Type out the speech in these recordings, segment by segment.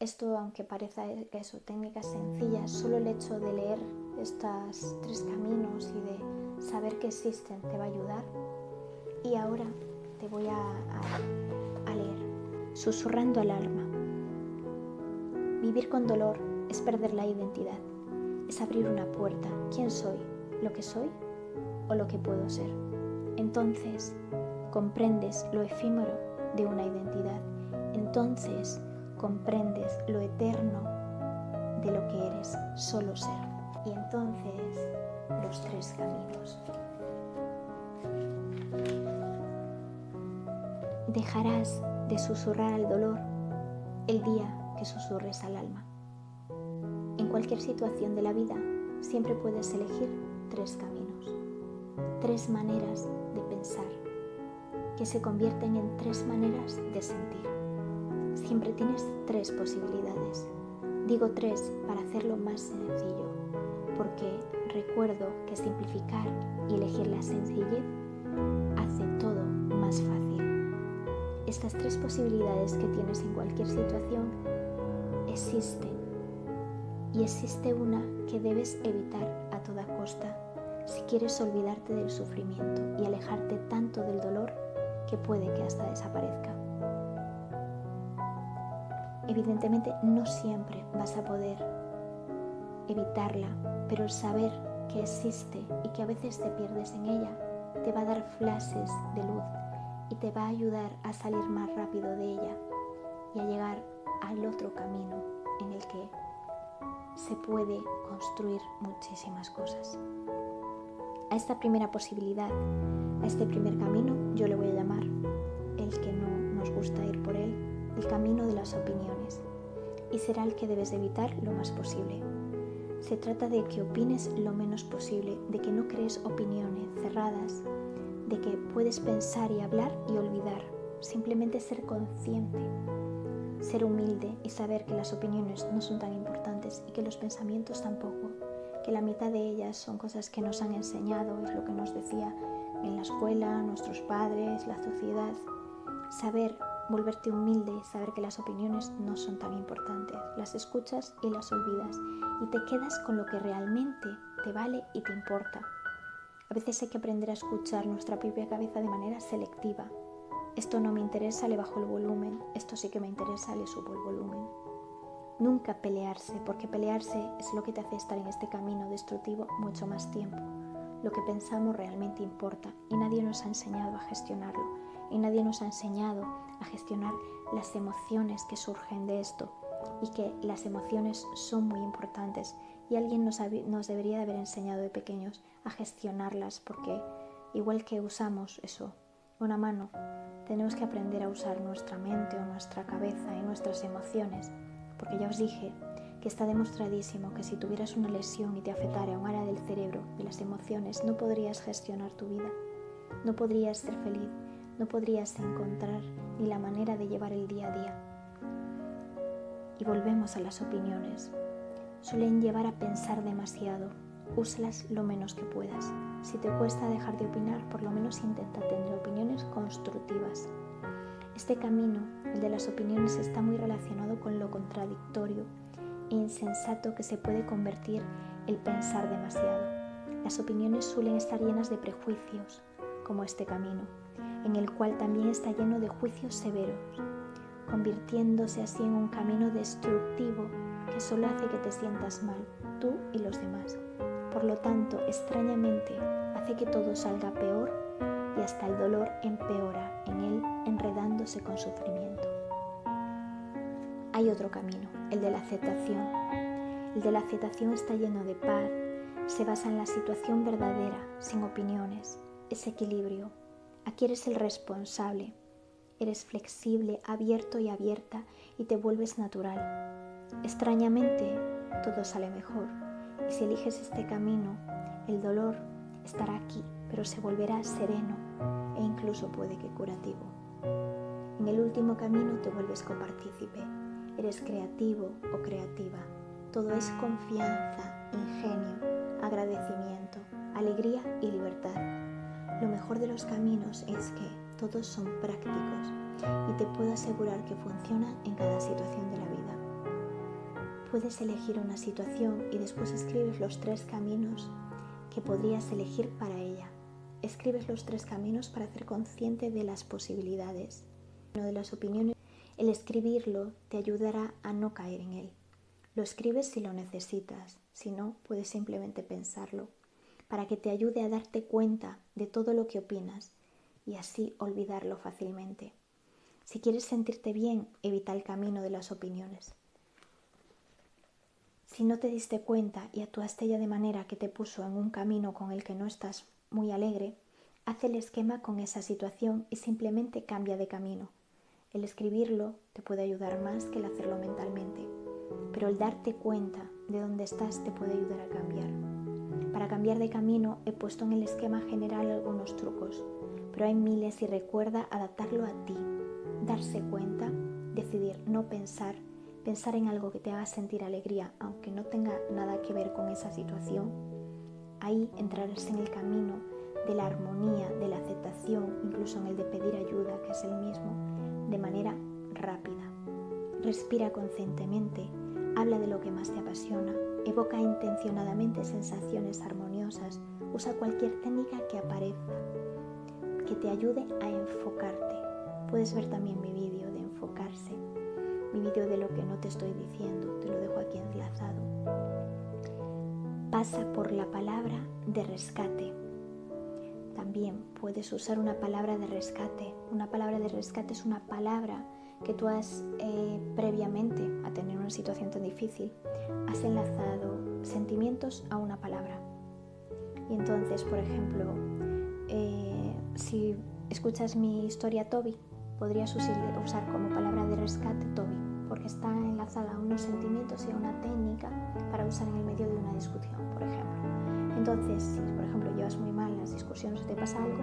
Esto, aunque parezca que son técnicas sencillas, solo el hecho de leer estos tres caminos y de saber que existen te va a ayudar. Y ahora te voy a, a leer, susurrando al alma. Vivir con dolor es perder la identidad, es abrir una puerta. ¿Quién soy? ¿Lo que soy o lo que puedo ser? Entonces comprendes lo efímero de una identidad. Entonces comprendes lo eterno de lo que eres, solo ser. Y entonces los tres caminos. Dejarás de susurrar al dolor el día que susurres al alma. En cualquier situación de la vida siempre puedes elegir tres caminos, tres maneras de pensar, que se convierten en tres maneras de sentir siempre tienes tres posibilidades. Digo tres para hacerlo más sencillo, porque recuerdo que simplificar y elegir la sencillez hace todo más fácil. Estas tres posibilidades que tienes en cualquier situación existen y existe una que debes evitar a toda costa si quieres olvidarte del sufrimiento y alejarte tanto del dolor que puede que hasta desaparezca. Evidentemente no siempre vas a poder evitarla, pero el saber que existe y que a veces te pierdes en ella te va a dar flashes de luz y te va a ayudar a salir más rápido de ella y a llegar al otro camino en el que se puede construir muchísimas cosas. A esta primera posibilidad, a este primer camino, yo le voy a llamar el que no nos gusta ir por él, el camino de las opiniones y será el que debes evitar lo más posible. Se trata de que opines lo menos posible, de que no crees opiniones cerradas, de que puedes pensar y hablar y olvidar, simplemente ser consciente, ser humilde y saber que las opiniones no son tan importantes y que los pensamientos tampoco, que la mitad de ellas son cosas que nos han enseñado, es lo que nos decía en la escuela, nuestros padres, la sociedad. Saber volverte humilde saber que las opiniones no son tan importantes. Las escuchas y las olvidas y te quedas con lo que realmente te vale y te importa. A veces hay que aprender a escuchar nuestra propia cabeza de manera selectiva. Esto no me interesa, le bajo el volumen. Esto sí que me interesa, le subo el volumen. Nunca pelearse, porque pelearse es lo que te hace estar en este camino destructivo mucho más tiempo. Lo que pensamos realmente importa y nadie nos ha enseñado a gestionarlo y nadie nos ha enseñado a gestionar las emociones que surgen de esto y que las emociones son muy importantes y alguien nos, debería de haber enseñado de pequeños a gestionarlas porque igual que usamos eso, una mano, tenemos que aprender a usar nuestra mente o nuestra cabeza y nuestras emociones porque ya os dije que está demostradísimo que si tuvieras una lesión y te afectara un área del cerebro y las emociones, no podrías gestionar tu vida, no podrías ser feliz, no podrías encontrar ni la manera de llevar el día a día. Y volvemos a las opiniones. Suelen llevar a pensar demasiado. Úsalas lo menos que puedas. Si te cuesta dejar de opinar, por lo menos intenta tener opiniones constructivas. Este camino, el de las opiniones, está muy relacionado con lo contradictorio e insensato que se puede convertir el pensar demasiado. Las opiniones suelen estar llenas de prejuicios, como este camino en el cual también está lleno de juicios severos, convirtiéndose así en un camino destructivo que solo hace que te sientas mal, tú y los demás. Por lo tanto, extrañamente, hace que todo salga peor y hasta el dolor empeora en él, enredándose con sufrimiento. Hay otro camino, el de la aceptación. El de la aceptación está lleno de paz, se basa en la situación verdadera, sin opiniones, es equilibrio, Aquí eres el responsable. Eres flexible, abierto y abierta y te vuelves natural. Extrañamente, todo sale mejor. Y si eliges este camino, el dolor estará aquí, pero se volverá sereno e incluso puede que curativo. En el último camino te vuelves copartícipe. Eres creativo o creativa. Todo es confianza, ingenio, agradecimiento, alegría y libertad. Lo mejor de los caminos es que todos son prácticos y te puedo asegurar que funcionan en cada situación de la vida. Puedes elegir una situación y después escribes los tres caminos que podrías elegir para ella. Escribes los tres caminos para hacer consciente de las posibilidades, no de las opiniones. El escribirlo te ayudará a no caer en él. Lo escribes si lo necesitas, si no, puedes simplemente pensarlo, para que te ayude a darte cuenta de todo lo que opinas y así olvidarlo fácilmente. Si quieres sentirte bien, evita el camino de las opiniones. Si no te diste cuenta y actuaste ya de manera que te puso en un camino con el que no estás muy alegre, haz el esquema con esa situación y simplemente cambia de camino. El escribirlo te puede ayudar más que el hacerlo mentalmente, pero el darte cuenta de dónde estás te puede ayudar a cambiar. Para cambiar de camino he puesto en el esquema general algunos trucos, pero hay miles y recuerda adaptarlo a ti, darse cuenta, decidir no pensar, pensar en algo que te haga sentir alegría, aunque no tenga nada que ver con esa situación. Ahí entrarás en el camino de la armonía, de la aceptación, incluso en el de pedir ayuda, que es el mismo, de manera rápida. Respira conscientemente, habla de lo que más te apasiona, evoca intencionadamente sensaciones armoniosas, usa cualquier técnica que aparezca, que te ayude a enfocarte. Puedes ver también mi vídeo de enfocarse, mi vídeo de lo que no te estoy diciendo, te lo dejo aquí enlazado. Pasa por la palabra de rescate también puedes usar una palabra de rescate. Una palabra de rescate es una palabra que tú has eh, previamente a tener una situación tan difícil, has enlazado sentimientos a una palabra. Y entonces, por ejemplo, eh, si escuchas mi historia Toby, podrías usar como palabra de rescate Toby, porque está enlazada a unos sentimientos y a una técnica para usar en el medio de una discusión, por ejemplo. Entonces, si por ejemplo llevas muy mal las discusiones o te pasa algo,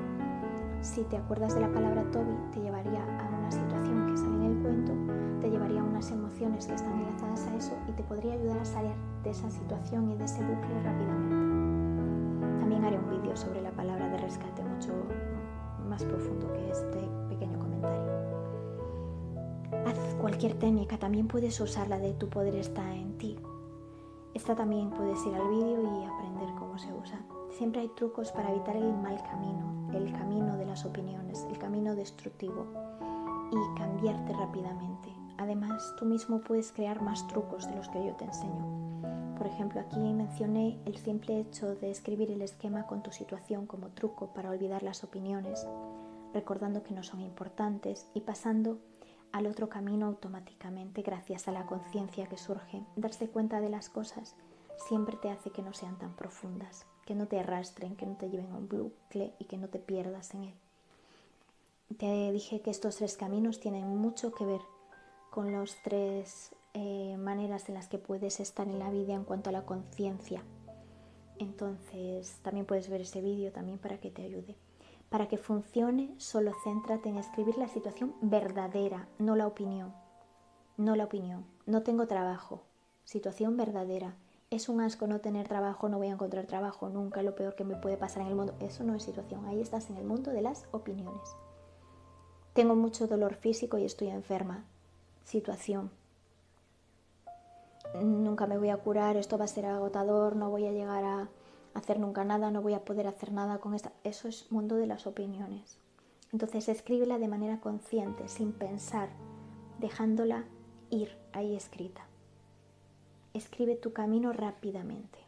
si te acuerdas de la palabra Toby, te llevaría a una situación que sale en el cuento, te llevaría a unas emociones que están enlazadas a eso y te podría ayudar a salir de esa situación y de ese bucle rápidamente. También haré un vídeo sobre la palabra de rescate mucho más profundo que este pequeño comentario. Haz cualquier técnica, también puedes usar la de tu poder está en ti. Esta también puedes ir al vídeo y aprender cómo se usa. Siempre hay trucos para evitar el mal camino, el camino de las opiniones, el camino destructivo y cambiarte rápidamente. Además, tú mismo puedes crear más trucos de los que yo te enseño. Por ejemplo, aquí mencioné el simple hecho de escribir el esquema con tu situación como truco para olvidar las opiniones, recordando que no son importantes y pasando al otro camino automáticamente gracias a la conciencia que surge. Darse cuenta de las cosas siempre te hace que no sean tan profundas, que no te arrastren, que no te lleven a un bucle y que no te pierdas en él. Te dije que estos tres caminos tienen mucho que ver con las tres eh, maneras en las que puedes estar en la vida en cuanto a la conciencia. Entonces también puedes ver ese vídeo también para que te ayude. Para que funcione, solo céntrate en escribir la situación verdadera, no la opinión. No la opinión. No tengo trabajo. Situación verdadera. Es un asco no tener trabajo, no voy a encontrar trabajo nunca, lo peor que me puede pasar en el mundo. Eso no es situación. Ahí estás en el mundo de las opiniones. Tengo mucho dolor físico y estoy enferma. Situación. Nunca me voy a curar, esto va a ser agotador, no voy a llegar a hacer nunca nada, no voy a poder hacer nada con esta. Eso es mundo de las opiniones. Entonces escríbela de manera consciente, sin pensar, dejándola ir ahí escrita. Escribe tu camino rápidamente.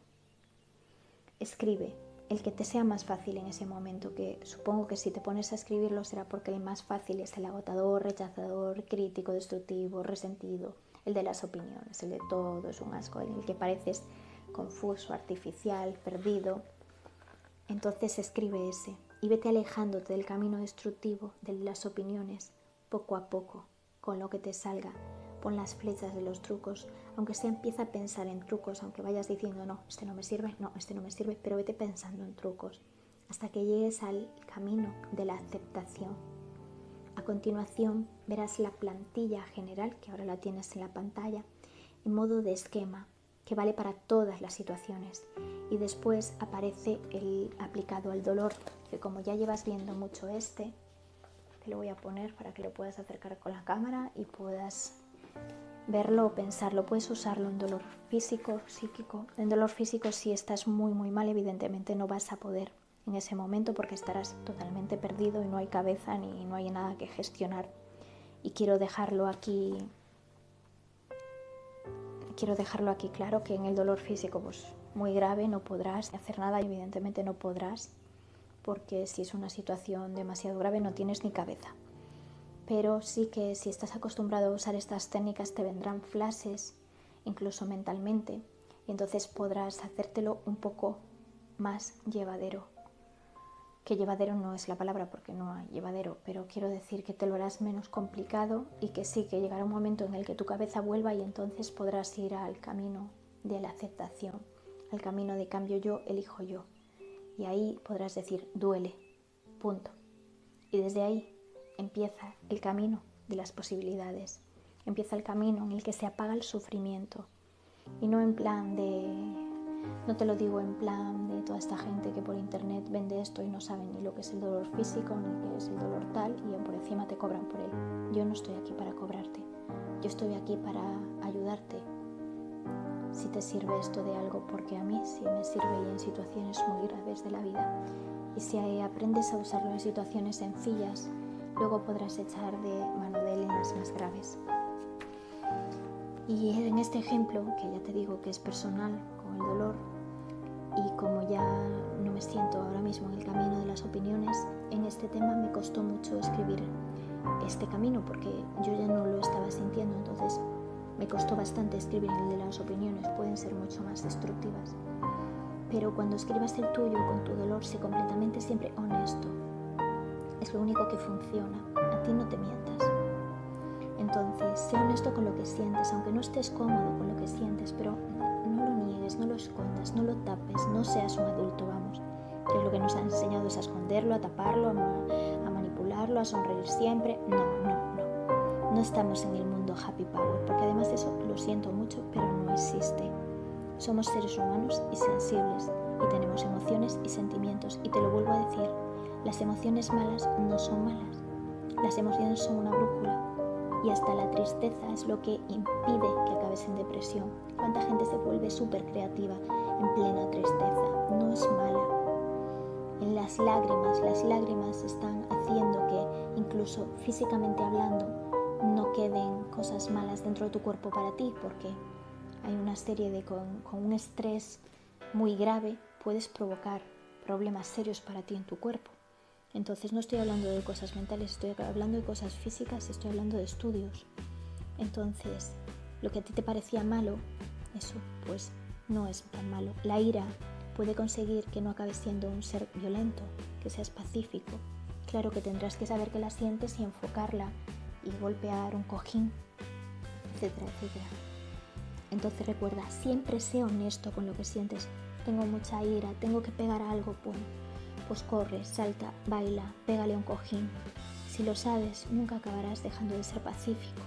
Escribe el que te sea más fácil en ese momento, que supongo que si te pones a escribirlo será porque el más fácil es el agotador, rechazador, crítico, destructivo, resentido, el de las opiniones, el de todo es un asco, en el que pareces confuso, artificial, perdido, entonces escribe ese y vete alejándote del camino destructivo de las opiniones poco a poco, con lo que te salga. Pon las flechas de los trucos, aunque sea empieza a pensar en trucos, aunque vayas diciendo, no, este no me sirve, no, este no me sirve, pero vete pensando en trucos hasta que llegues al camino de la aceptación. A continuación verás la plantilla general, que ahora la tienes en la pantalla, en modo de esquema, que vale para todas las situaciones. Y después aparece el aplicado al dolor, que como ya llevas viendo mucho este, te lo voy a poner para que lo puedas acercar con la cámara y puedas verlo o pensarlo. Puedes usarlo en dolor físico, psíquico. En dolor físico si estás muy muy mal evidentemente no vas a poder en ese momento porque estarás totalmente perdido y no hay cabeza ni no hay nada que gestionar. Y quiero dejarlo aquí quiero dejarlo aquí claro que en el dolor físico pues muy grave no podrás hacer nada, evidentemente no podrás porque si es una situación demasiado grave no tienes ni cabeza pero sí que si estás acostumbrado a usar estas técnicas te vendrán flashes, incluso mentalmente, y entonces podrás hacértelo un poco más llevadero. Que llevadero no es la palabra porque no hay llevadero, pero quiero decir que te lo harás menos complicado y que sí, que llegará un momento en el que tu cabeza vuelva y entonces podrás ir al camino de la aceptación, al camino de cambio yo, elijo yo. Y ahí podrás decir, duele, punto. Y desde ahí empieza el camino de las posibilidades, empieza el camino en el que se apaga el sufrimiento y no en plan de, no te lo digo en plan de toda esta gente que por internet vende esto y no saben ni lo que es el dolor físico ni qué es el dolor tal y por encima te cobran por él. Yo no estoy aquí para cobrarte, yo estoy aquí para ayudarte. Si te sirve esto de algo, porque a mí sí me sirve y en situaciones muy graves de la vida. Y si aprendes a usarlo en situaciones sencillas, luego podrás echar de mano de él en las más graves. Y en este ejemplo, que ya te digo que es personal con el dolor, y como ya no me siento ahora mismo en el camino de las opiniones, en este tema me costó mucho escribir este camino porque yo ya no lo estaba sintiendo, entonces me costó bastante escribir el de las opiniones, pueden ser mucho más destructivas. Pero cuando escribas el tuyo con tu dolor, sé completamente siempre honesto, es lo único que funciona. A ti no te mientas. Entonces, sé honesto con lo que sientes, aunque no estés cómodo con lo que sientes, pero no lo niegues, no lo escondas, no lo tapes, no seas un adulto, vamos. Que es lo que nos han enseñado es a esconderlo, a taparlo, a, manipularlo, a sonreír siempre. No, no, no. No estamos en el mundo happy power, porque además de eso lo siento mucho, pero no existe. Somos seres humanos y sensibles y tenemos emociones y sentimientos y te lo vuelvo a decir, las emociones malas no son malas. Las emociones son una brújula y hasta la tristeza es lo que impide que acabes en depresión. ¿Cuánta gente se vuelve súper creativa en plena tristeza? No es mala. En las lágrimas, las lágrimas están haciendo que incluso físicamente hablando no queden cosas malas dentro de tu cuerpo para ti porque hay una serie de con, con un estrés muy grave puedes provocar problemas serios para ti en tu cuerpo. Entonces no estoy hablando de cosas mentales, estoy hablando de cosas físicas, estoy hablando de estudios. Entonces, lo que a ti te parecía malo, eso pues no es tan malo. La ira puede conseguir que no acabes siendo un ser violento, que seas pacífico. Claro que tendrás que saber que la sientes y enfocarla y golpear un cojín, etcétera, etcétera. Entonces recuerda, siempre sé honesto con lo que sientes. Tengo mucha ira, tengo que pegar algo, pues pues corre, salta, baila, pégale un cojín. Si lo sabes, nunca acabarás dejando de ser pacífico,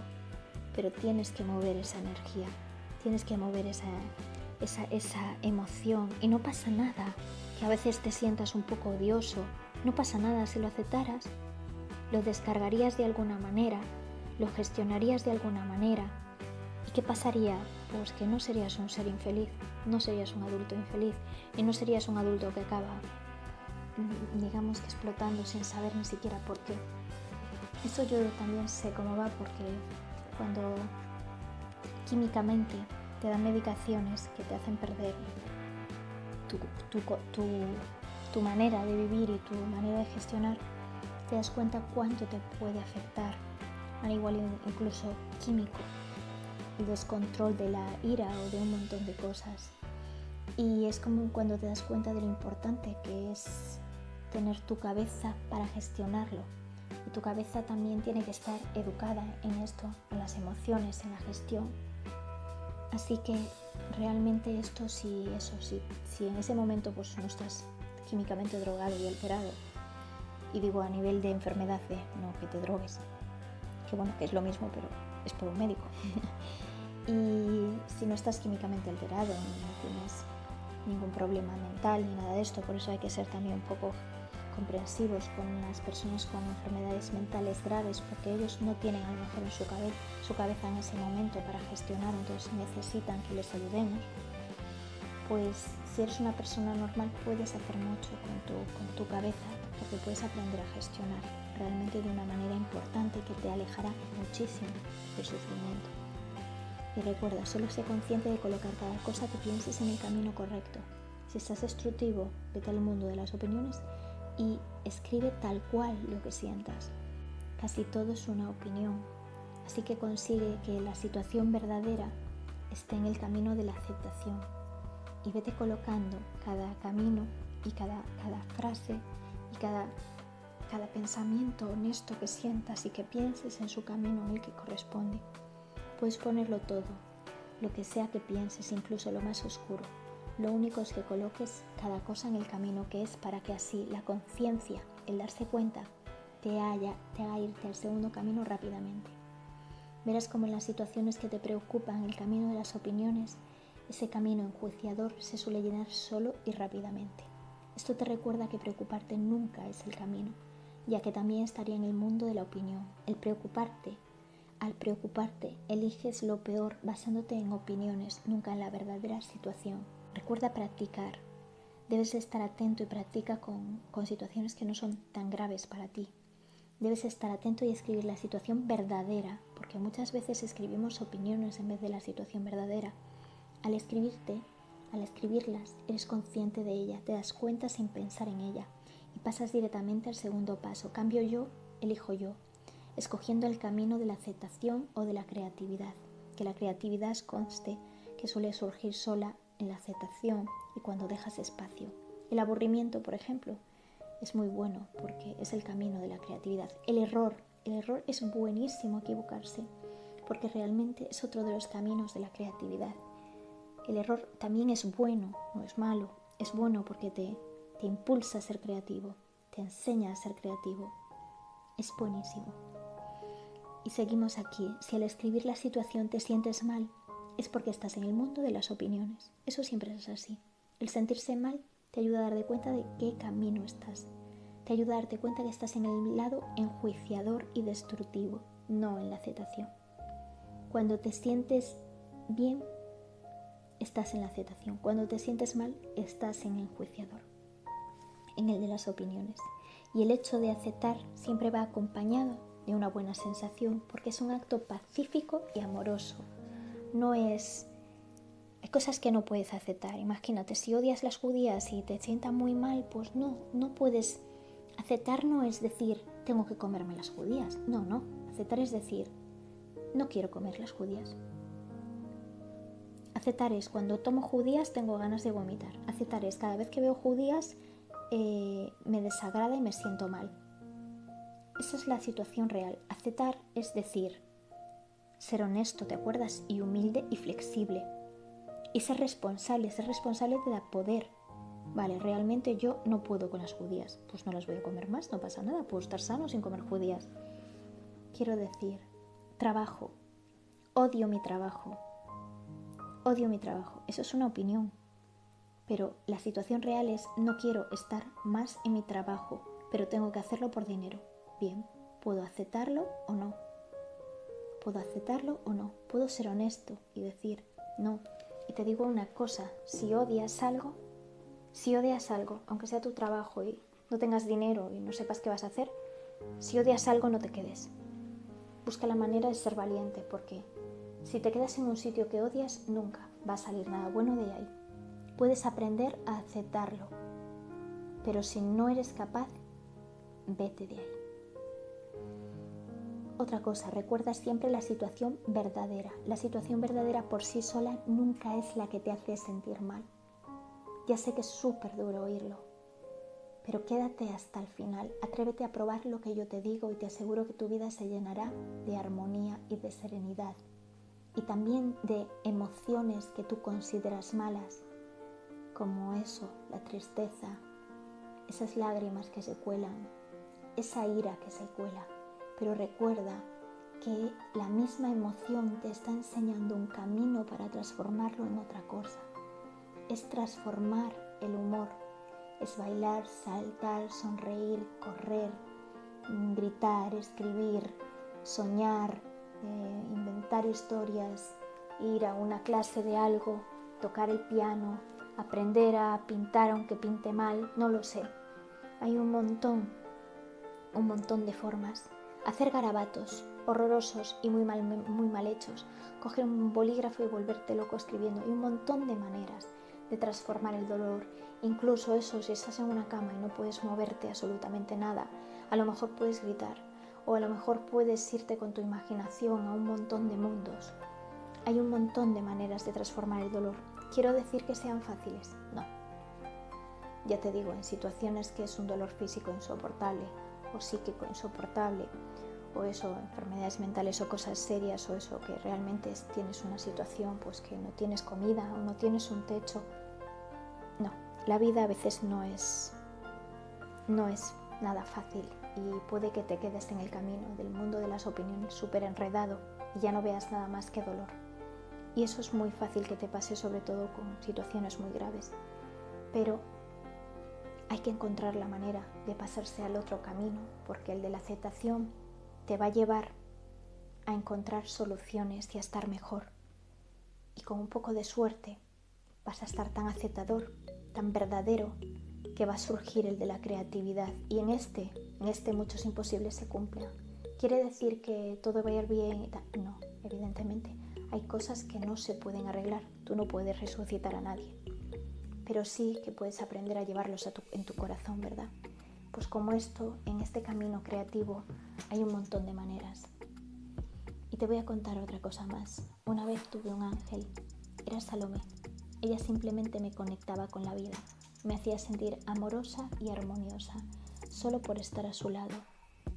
pero tienes que mover esa energía, tienes que mover esa, esa, esa emoción y no pasa nada, que a veces te sientas un poco odioso, no pasa nada si lo aceptaras, lo descargarías de alguna manera, lo gestionarías de alguna manera. ¿Y qué pasaría? Pues que no serías un ser infeliz, no serías un adulto infeliz y no serías un adulto que acaba digamos que explotando sin saber ni siquiera por qué. Eso yo también sé cómo va porque cuando químicamente te dan medicaciones que te hacen perder tu, tu, manera de vivir y tu manera de gestionar, te das cuenta cuánto te puede afectar, al igual incluso químico, el descontrol de la ira o de un montón de cosas. Y es como cuando te das cuenta de lo importante que es tener tu cabeza para gestionarlo. Y tu cabeza también tiene que estar educada en esto, en las emociones, en la gestión. Así que realmente esto si eso, si, si en ese momento pues no estás químicamente drogado y alterado, y digo a nivel de enfermedad de no que te drogues, que bueno, que es lo mismo, pero es por un médico. y si no estás químicamente alterado, no tienes ningún problema mental ni nada de esto, por eso hay que ser también un poco comprensivos con las personas con enfermedades mentales graves porque ellos no tienen a lo mejor en su, cabeza, en ese momento para gestionar, entonces necesitan que les ayudemos, pues si eres una persona normal puedes hacer mucho con tu, con tu cabeza porque puedes aprender a gestionar realmente de una manera importante que te alejará muchísimo del sufrimiento. Y recuerda, solo sé consciente de colocar cada cosa que pienses en el camino correcto. Si estás destructivo, vete al mundo de las opiniones y escribe tal cual lo que sientas. Casi todo es una opinión, así que consigue que la situación verdadera esté en el camino de la aceptación. Y vete colocando cada camino y cada, cada frase y cada, cada pensamiento honesto que sientas y que pienses en su camino en el que corresponde. Puedes ponerlo todo, lo que sea que pienses, incluso lo más oscuro. Lo único es que coloques cada cosa en el camino que es para que así la conciencia, el darse cuenta, te, haya, te haga irte al segundo camino rápidamente. Verás como en las situaciones que te preocupan, el camino de las opiniones, ese camino enjuiciador se suele llenar solo y rápidamente. Esto te recuerda que preocuparte nunca es el camino, ya que también estaría en el mundo de la opinión. El preocuparte al preocuparte, eliges lo peor basándote en opiniones, nunca en la verdadera situación. Recuerda practicar. Debes estar atento y practica con, con, situaciones que no son tan graves para ti. Debes estar atento y escribir la situación verdadera, porque muchas veces escribimos opiniones en vez de la situación verdadera. Al escribirte, al escribirlas, eres consciente de ella, te das cuenta sin pensar en ella y pasas directamente al segundo paso. Cambio yo, elijo yo escogiendo el camino de la aceptación o de la creatividad, que la creatividad conste que suele surgir sola en la aceptación y cuando dejas espacio. El aburrimiento, por ejemplo, es muy bueno porque es el camino de la creatividad. El error, el error es buenísimo equivocarse porque realmente es otro de los caminos de la creatividad. El error también es bueno, no es malo, es bueno porque te, te impulsa a ser creativo, te enseña a ser creativo. Es buenísimo. Y seguimos aquí. Si al escribir la situación te sientes mal, es porque estás en el mundo de las opiniones. Eso siempre es así. El sentirse mal te ayuda a darte cuenta de qué camino estás. Te ayuda a darte cuenta que estás en el lado enjuiciador y destructivo, no en la aceptación. Cuando te sientes bien, estás en la aceptación. Cuando te sientes mal, estás en el enjuiciador, en el de las opiniones. Y el hecho de aceptar siempre va acompañado de una buena sensación, porque es un acto pacífico y amoroso. No es... Hay cosas que no puedes aceptar. Imagínate, si odias las judías y te sientas muy mal, pues no, no puedes... Aceptar no es decir, tengo que comerme las judías. No, no. Aceptar es decir, no quiero comer las judías. Aceptar es cuando tomo judías tengo ganas de vomitar. Aceptar es cada vez que veo judías eh, me desagrada y me siento mal. Esa es la situación real. Aceptar es decir, ser honesto, ¿te acuerdas? Y humilde y flexible. Y ser responsable, ser responsable de dar poder. Vale, realmente yo no puedo con las judías. Pues no las voy a comer más, no pasa nada, puedo estar sano sin comer judías. Quiero decir, trabajo. Odio mi trabajo. Odio mi trabajo. Eso es una opinión. Pero la situación real es, no quiero estar más en mi trabajo, pero tengo que hacerlo por dinero. Bien, ¿puedo aceptarlo o no? ¿Puedo aceptarlo o no? ¿Puedo ser honesto y decir no? Y te digo una cosa, si odias algo, si odias algo, aunque sea tu trabajo y no tengas dinero y no sepas qué vas a hacer, si odias algo no te quedes. Busca la manera de ser valiente porque si te quedas en un sitio que odias, nunca va a salir nada bueno de ahí. Puedes aprender a aceptarlo, pero si no eres capaz, vete de ahí. Otra cosa, recuerda siempre la situación verdadera. La situación verdadera por sí sola nunca es la que te hace sentir mal. Ya sé que es súper duro oírlo, pero quédate hasta el final. Atrévete a probar lo que yo te digo y te aseguro que tu vida se llenará de armonía y de serenidad. Y también de emociones que tú consideras malas, como eso, la tristeza, esas lágrimas que se cuelan, esa ira que se cuela pero recuerda que la misma emoción te está enseñando un camino para transformarlo en otra cosa. Es transformar el humor, es bailar, saltar, sonreír, correr, gritar, escribir, soñar, eh, inventar historias, ir a una clase de algo, tocar el piano, aprender a pintar aunque pinte mal, no lo sé. Hay un montón, un montón de formas. Hacer garabatos horrorosos y muy mal, hechos. Coger un bolígrafo y volverte loco escribiendo. Hay un montón de maneras de transformar el dolor. Incluso eso, si estás en una cama y no puedes moverte absolutamente nada, a lo mejor puedes gritar o a lo mejor puedes irte con tu imaginación a un montón de mundos. Hay un montón de maneras de transformar el dolor. ¿Quiero decir que sean fáciles? No. Ya te digo, en situaciones que es un dolor físico insoportable o psíquico insoportable, o eso, enfermedades mentales o cosas serias, o eso que realmente tienes una situación, pues que no tienes comida o no tienes un techo. No, la vida a veces no es, no es nada fácil y puede que te quedes en el camino del mundo de las opiniones súper enredado y ya no veas nada más que dolor. Y eso es muy fácil que te pase sobre todo con situaciones muy graves. Pero hay que encontrar la manera de pasarse al otro camino, porque el de la aceptación te va a llevar a encontrar soluciones y a estar mejor. Y con un poco de suerte vas a estar tan aceptador, tan verdadero, que va a surgir el de la creatividad. Y en este, en este muchos imposibles se cumplen. ¿Quiere decir que todo va a ir bien? No, evidentemente. Hay cosas que no se pueden arreglar. Tú no puedes resucitar a nadie. Pero sí que puedes aprender a llevarlos en tu corazón, ¿verdad? Pues como esto, en este camino creativo hay un montón de maneras. Y te voy a contar otra cosa más. Una vez tuve un ángel, era Salomé. Ella simplemente me conectaba con la vida, me hacía sentir amorosa y armoniosa, solo por estar a su lado.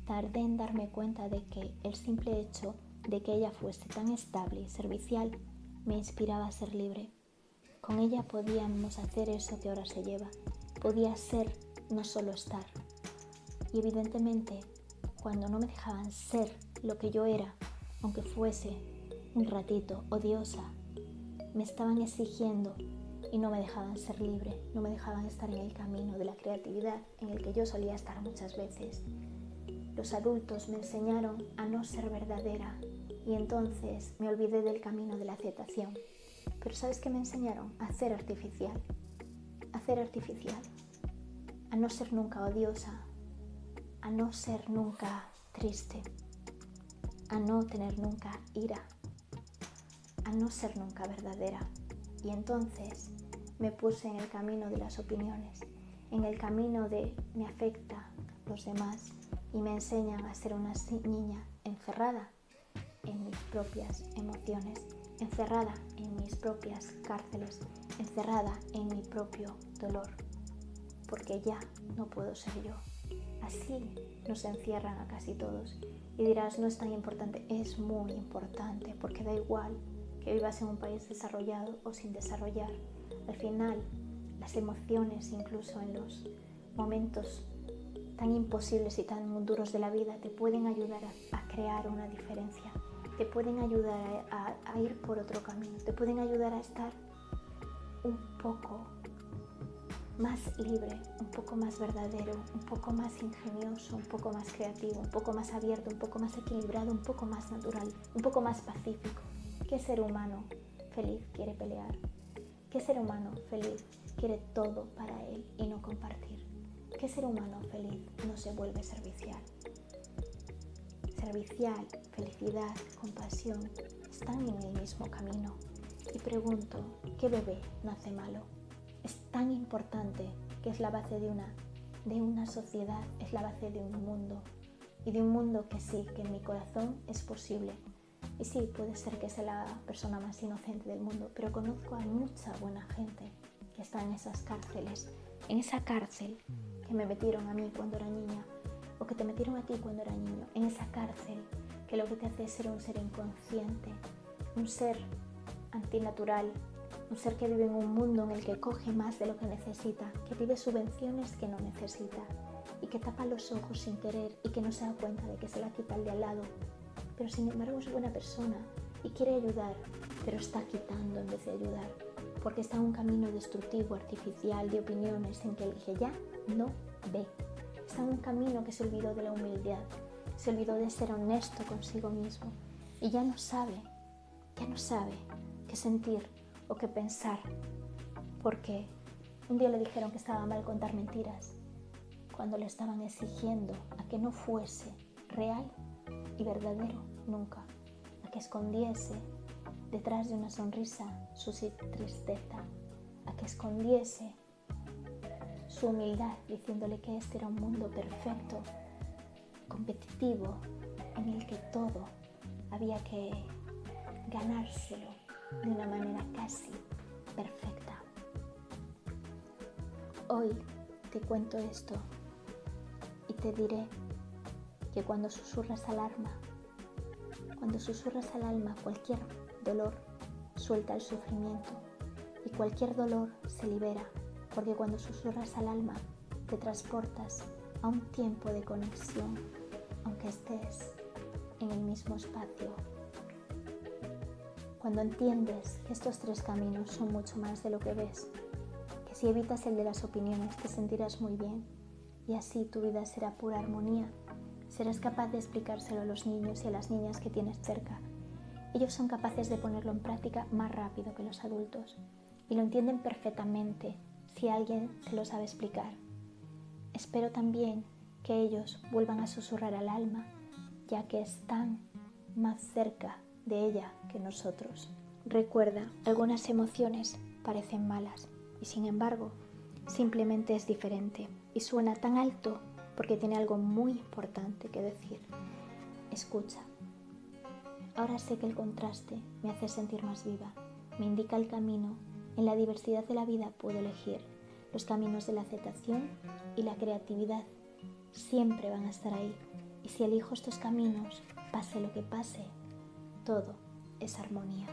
Tardé en darme cuenta de que el simple hecho de que ella fuese tan estable y servicial me inspiraba a ser libre. Con ella podíamos hacer eso que ahora se lleva. Podía ser, no solo estar. Y evidentemente, cuando no me dejaban ser lo que yo era, aunque fuese un ratito odiosa, me estaban exigiendo y no me dejaban ser libre, no me dejaban estar en el camino de la creatividad en el que yo solía estar muchas veces. Los adultos me enseñaron a no ser verdadera y entonces me olvidé del camino de la aceptación. Pero ¿sabes qué me enseñaron? A ser artificial. A ser artificial. A no ser nunca odiosa. A no ser nunca triste. A no tener nunca ira. A no ser nunca verdadera. Y entonces me puse en el camino de las opiniones, en el camino de me afecta los demás y me enseñan a ser una niña encerrada en mis propias emociones, encerrada en mis propias cárceles, encerrada en mi propio dolor, porque ya no puedo ser yo. Así nos encierran a casi todos. Y dirás, no es tan importante, es muy importante, porque da igual que vivas en un país desarrollado o sin desarrollar. Al final, las emociones, incluso en los momentos tan imposibles y tan duros de la vida, te pueden ayudar a, crear una diferencia te pueden ayudar a, ir por otro camino, te pueden ayudar a estar un poco más libre, un poco más verdadero, un poco más ingenioso, un poco más creativo, un poco más abierto, un poco más equilibrado, un poco más natural, un poco más pacífico. ¿Qué ser humano feliz quiere pelear? ¿Qué ser humano feliz quiere todo para él y no compartir? ¿Qué ser humano feliz no se vuelve servicial? Servicial felicidad, compasión están en el mismo camino. Y pregunto, ¿qué bebé nace malo? Es tan importante que es la base de una, de una sociedad, es la base de un mundo. Y de un mundo que sí, que en mi corazón es posible. Y sí, puede ser que sea la persona más inocente del mundo, pero conozco a mucha buena gente que está en esas cárceles. En esa cárcel que me metieron a mí cuando era niña, o que te metieron a ti cuando era niño, en esa cárcel que lo que te hace es ser un ser inconsciente, un ser antinatural, un ser que vive en un mundo en el que coge más de lo que necesita, que pide subvenciones que no necesita y que tapa los ojos sin querer y que no se da cuenta de que se la quita el de al lado. Pero sin embargo es buena persona y quiere ayudar pero está quitando en vez de ayudar, porque está en un camino destructivo, artificial, de opiniones en que el que ya no ve. Está en un camino que se olvidó de la humildad, se olvidó de ser honesto consigo mismo y ya no sabe, ya no sabe qué sentir o qué pensar, porque un día le dijeron que estaba mal contar mentiras, cuando le estaban exigiendo a que no fuese real y verdadero nunca, a que escondiese detrás de una sonrisa su tristeza, a que escondiese su humildad diciéndole que este era un mundo perfecto, competitivo, en el que todo había que ganárselo de una manera casi perfecta. Hoy te cuento esto y te diré que cuando susurras al alma, cuando susurras al alma cualquier dolor, suelta el sufrimiento y cualquier dolor se libera, porque cuando susurras al alma te transportas a un tiempo de conexión, aunque estés en el mismo espacio. Cuando entiendes que estos tres caminos son mucho más de lo que ves, que si evitas el de las opiniones te sentirás muy bien y así tu vida será pura armonía. Serás capaz de explicárselo a los niños y a las niñas que tienes cerca. Ellos son capaces de ponerlo en práctica más rápido que los adultos y lo entienden perfectamente si alguien se lo sabe explicar. Espero también que ellos vuelvan a susurrar al alma, ya que están más cerca de ella que nosotros. Recuerda, algunas emociones parecen malas y sin embargo simplemente es diferente y suena tan alto porque tiene algo muy importante que decir. Escucha. Ahora sé que el contraste me hace sentir más viva, me indica el camino. En la diversidad de la vida puedo elegir los caminos de la aceptación y la creatividad. Siempre van a estar ahí. Y si elijo estos caminos, pase lo que pase, todo es armonía.